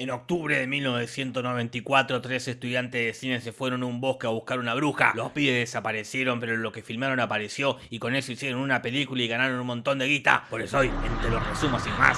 En octubre de 1994, tres estudiantes de cine se fueron a un bosque a buscar una bruja. Los pibes desaparecieron, pero lo que filmaron apareció y con eso hicieron una película y ganaron un montón de guita. Por eso hoy, en Te lo resumo sin más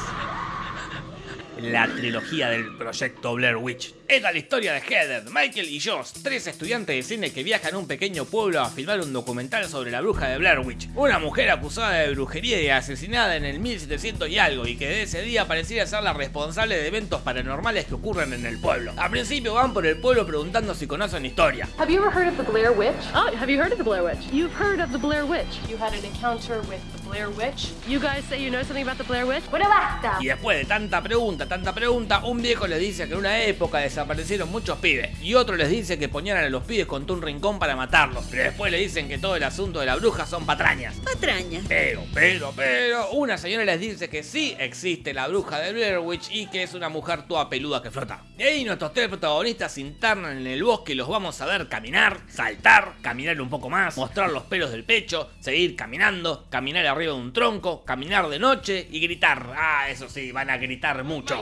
la trilogía del proyecto Blair Witch. Era la historia de Heather, Michael y Josh, tres estudiantes de cine que viajan a un pequeño pueblo a filmar un documental sobre la bruja de Blair Witch, una mujer acusada de brujería y asesinada en el 1700 y algo y que de ese día pareciera ser la responsable de eventos paranormales que ocurren en el pueblo. Al principio van por el pueblo preguntando si conocen historia. Have you ever heard of the Blair Witch? Oh, have you heard of the Blair Witch? You've heard of the Blair Witch. You had an encounter with the Blair Witch. You guys say you know something about the Blair Witch? Bueno, basta. Y después de tanta pregunta, tanta pregunta, un viejo les dice que en una época desaparecieron muchos pibes y otro les dice que ponían a los pibes con un rincón para matarlos, pero después le dicen que todo el asunto de la bruja son patrañas. Patrañas. Pero, pero, pero, una señora les dice que sí existe la bruja de Blair Witch y que es una mujer toda peluda que flota. Y ahí nuestros tres protagonistas se internan en el bosque y los vamos a ver caminar, saltar, caminar un poco más, mostrar los pelos del pecho, seguir caminando, caminar arriba de un tronco, caminar de noche y gritar. Ah, eso sí, van a gritar mucho.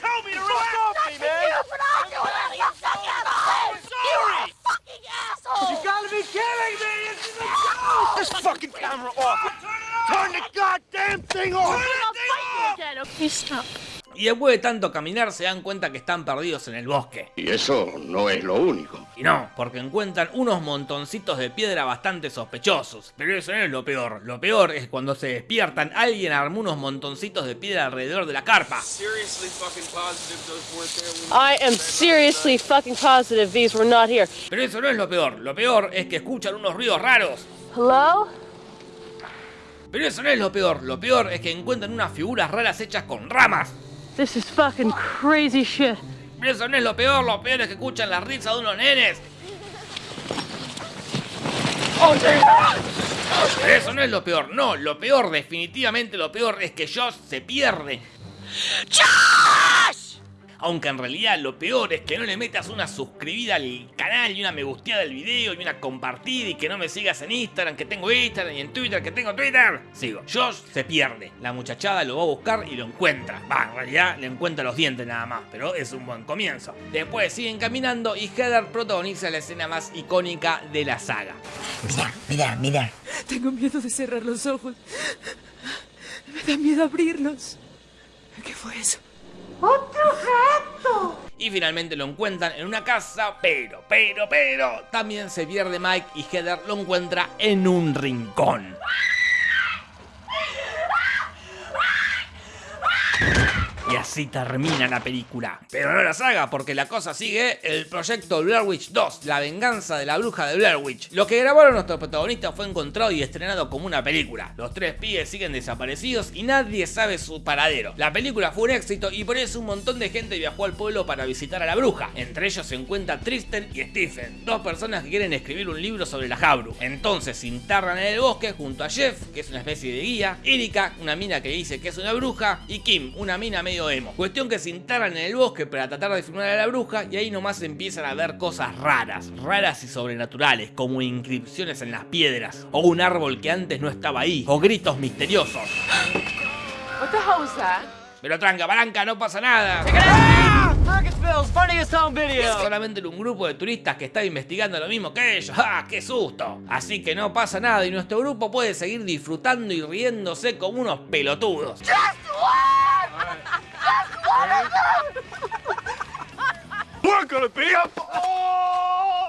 Fucking me sorry! You gotta be kidding me! This is a joke! This fucking camera off! Turn the goddamn thing off! Turn the thing off! again. Okay, stop. Y después de tanto caminar se dan cuenta que están perdidos en el bosque. Y eso no es lo único. Y no, porque encuentran unos montoncitos de piedra bastante sospechosos. Pero eso no es lo peor. Lo peor es cuando se despiertan, alguien armó unos montoncitos de piedra alrededor de la carpa. I am seriously fucking positive these were not here. Pero eso no es lo peor. Lo peor es que escuchan unos ruidos raros. Hello? Pero eso no es lo peor. Lo peor es que encuentran unas figuras raras hechas con ramas. This is fucking crazy shit. Eso no es lo peor. Lo peor es que escuchan la risa de unos nenes. Pero eso no es lo peor. No, lo peor, definitivamente lo peor es que Josh se pierde. Aunque en realidad lo peor es que no le metas una suscribida al canal y una me gusteada del video y una compartida y que no me sigas en Instagram, que tengo Instagram y en Twitter, que tengo Twitter. Sigo. Josh se pierde. La muchachada lo va a buscar y lo encuentra. Va, en realidad le encuentra los dientes nada más, pero es un buen comienzo. Después siguen caminando y Heather protagoniza la escena más icónica de la saga. Mira, mira, mira. Tengo miedo de cerrar los ojos. Me da miedo abrirlos. ¿Qué fue eso? Y finalmente lo encuentran en una casa, pero, pero, pero, también se pierde Mike y Heather lo encuentra en un rincón. Y así termina la película. Pero no la saga, porque la cosa sigue el proyecto Blair Witch 2, la venganza de la bruja de Blair Witch. Lo que grabaron nuestros protagonistas fue encontrado y estrenado como una película. Los tres pibes siguen desaparecidos y nadie sabe su paradero. La película fue un éxito y por eso un montón de gente viajó al pueblo para visitar a la bruja. Entre ellos se encuentra Tristan y Stephen, dos personas que quieren escribir un libro sobre la Jabru. Entonces se internan en el bosque junto a Jeff, que es una especie de guía, Erika, una mina que dice que es una bruja, y Kim, una mina medio emo. Cuestión que se internan en el bosque para tratar de filmar a la bruja y ahí nomás empiezan a ver cosas raras, raras y sobrenaturales, como inscripciones en las piedras, o un árbol que antes no estaba ahí, o gritos misteriosos. What the hell was that? Pero tranca, palanca, no pasa nada. Home Es solamente un grupo de turistas que está investigando lo mismo que ellos. ¡Ah, qué susto! Así que no pasa nada y nuestro grupo puede seguir disfrutando y riéndose como unos pelotudos. We're gonna be! Oh!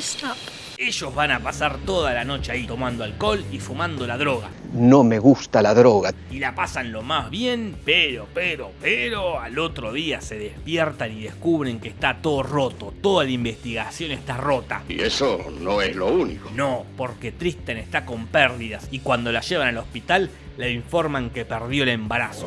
Stop. Ellos van a pasar toda la noche ahí tomando alcohol y fumando la droga. No me gusta la droga. Y la pasan lo más bien, pero, pero, pero al otro día se despiertan y descubren que está todo roto. Toda la investigación está rota. Y eso no es lo único. No, porque Tristan está con pérdidas y cuando la llevan al hospital le informan que perdió el embarazo.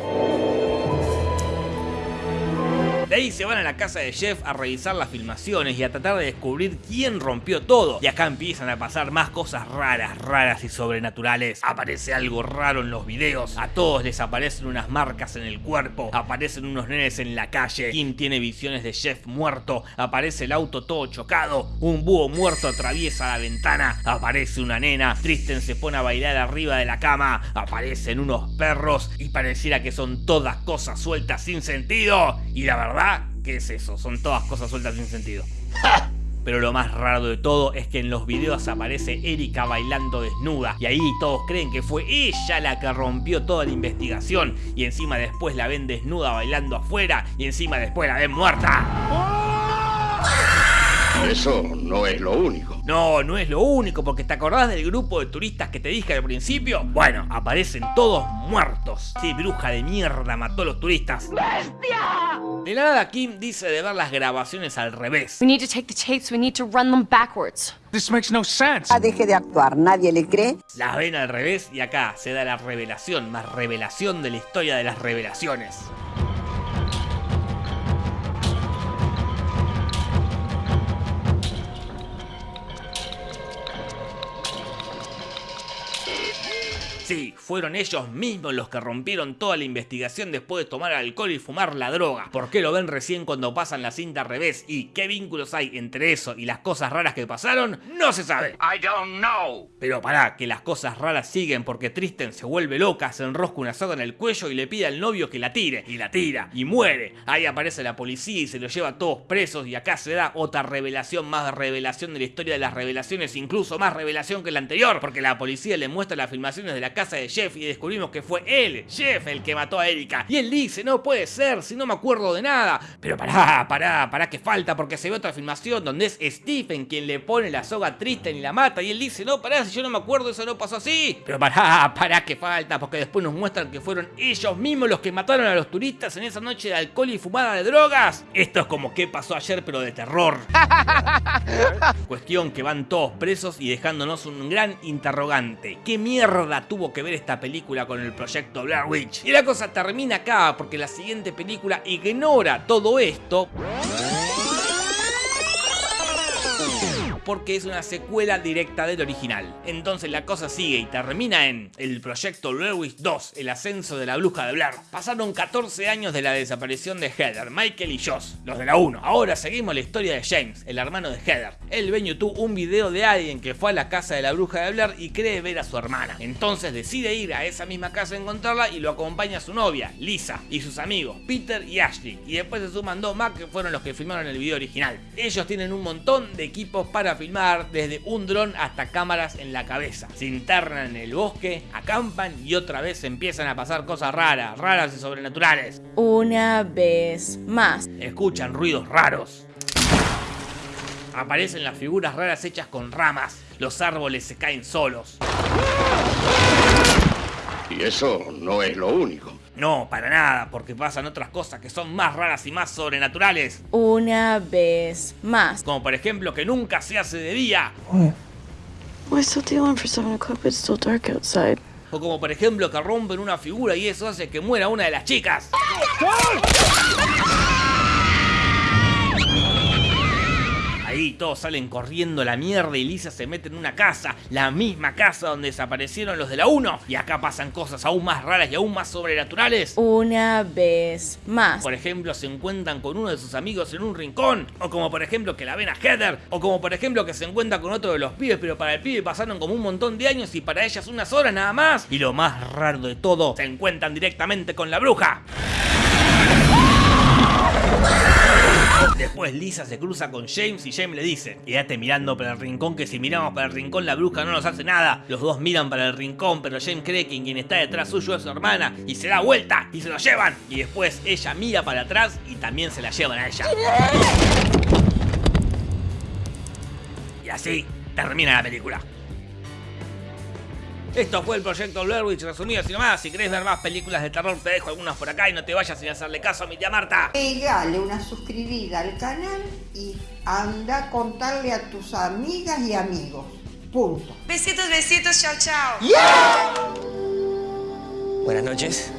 De ahí se van a la casa de Jeff a revisar las filmaciones y a tratar de descubrir quién rompió todo. Y acá empiezan a pasar más cosas raras, raras y sobrenaturales. Aparece algo raro en los videos. A todos les aparecen unas marcas en el cuerpo. Aparecen unos nenes en la calle. Kim tiene visiones de Jeff muerto. Aparece el auto todo chocado. Un búho muerto atraviesa la ventana. Aparece una nena. Tristen se pone a bailar arriba de la cama. Aparecen unos perros. Y pareciera que son todas cosas sueltas sin sentido. Y la verdad, ¿qué es eso? Son todas cosas sueltas sin sentido. Pero lo más raro de todo es que en los videos aparece Erika bailando desnuda y ahí todos creen que fue ella la que rompió toda la investigación y encima después la ven desnuda bailando afuera y encima después la ven muerta. Eso no es lo único. No, no es lo único, porque ¿te acordás del grupo de turistas que te dije al principio? Bueno, aparecen todos muertos. Sí, bruja de mierda mató a los turistas. ¡Bestia! De la nada, Kim dice de ver las grabaciones al revés. We need to take the tapes, we need to run them backwards. This makes no sense. Ah, deje de actuar, nadie le cree. Las ven al revés y acá se da la revelación, más revelación de la historia de las revelaciones. Sí, fueron ellos mismos los que rompieron toda la investigación después de tomar alcohol y fumar la droga. ¿Por qué lo ven recién cuando pasan la cinta al revés? ¿Y qué vínculos hay entre eso y las cosas raras que pasaron? No se sabe. I don't know. Pero pará, que las cosas raras siguen porque Tristen se vuelve loca, se enrosca una soga en el cuello y le pide al novio que la tire. Y la tira. Y muere. Ahí aparece la policía y se los lleva a todos presos. Y acá se da otra revelación, más revelación de la historia de las revelaciones. Incluso más revelación que la anterior. Porque la policía le muestra las filmaciones de la casa de Jeff y descubrimos que fue él, Jeff, el que mató a Erika. Y él dice, no puede ser, si no me acuerdo de nada. Pero pará, pará, pará que falta porque se ve otra filmación donde es Stephen quien le pone la soga a Tristan y la mata. Y él dice, no, pará, si yo no me acuerdo, eso no pasó así. Pero pará, pará que falta porque después nos muestran que fueron ellos mismos los que mataron a los turistas en esa noche de alcohol y fumada de drogas. Esto es como que pasó ayer pero de terror. Cuestión que van todos presos y dejándonos un gran interrogante. ¿Qué mierda tuvo que ver esta película con el proyecto Blair Witch? Y la cosa termina acá porque la siguiente película ignora todo esto porque es una secuela directa del original. Entonces la cosa sigue y termina en el proyecto Witch 2, el ascenso de la bruja de Blair. Pasaron 14 años de la desaparición de Heather, Michael y Josh, los de la 1. Ahora seguimos la historia de James, el hermano de Heather. Él ve en YouTube un video de alguien que fue a la casa de la bruja de Blair y cree ver a su hermana. Entonces decide ir a esa misma casa a encontrarla y lo acompaña a su novia, Lisa, y sus amigos, Peter y Ashley. Y después se suman dos más que fueron los que filmaron el video original. Ellos tienen un montón de equipos para filmar, desde un dron hasta cámaras en la cabeza. Se internan en el bosque, acampan y otra vez empiezan a pasar cosas raras, raras y sobrenaturales. Una vez más. Escuchan ruidos raros. Aparecen las figuras raras hechas con ramas. Los árboles se caen solos. Y eso no es lo único. No, para nada, porque pasan otras cosas que son más raras y más sobrenaturales. Una vez más. Como por ejemplo que nunca se hace de día. We're still dealing for 7 o'clock, but it's still dark outside. O como por ejemplo que rompen una figura y eso hace que muera una de las chicas. Todos salen corriendo a la mierda y Lisa se mete en una casa, la misma casa donde desaparecieron los de la 1. Y acá pasan cosas aún más raras y aún más sobrenaturales. Una vez más. Por ejemplo, se encuentran con uno de sus amigos en un rincón. O como por ejemplo que la ven a Heather. O como por ejemplo que se encuentra con otro de los pibes, pero para el pibe pasaron como un montón de años y para ellas unas horas nada más. Y lo más raro de todo, se encuentran directamente con la bruja. Después Lisa se cruza con James y James le dice, quédate mirando para el rincón que si miramos para el rincón la bruja no nos hace nada. Los dos miran para el rincón, pero James cree que quien está detrás suyo es su hermana y se da vuelta y se lo llevan. Y después ella mira para atrás y también se la llevan a ella. Y así termina la película. Esto fue el proyecto Blair Witch resumido así nomás. Si querés ver más películas de terror, te dejo algunas por acá y no te vayas sin hacerle caso a mi tía Marta. Pegale una suscribida al canal y anda a contarle a tus amigas y amigos. Punto. Besitos, besitos, chao, chao. Buenas noches.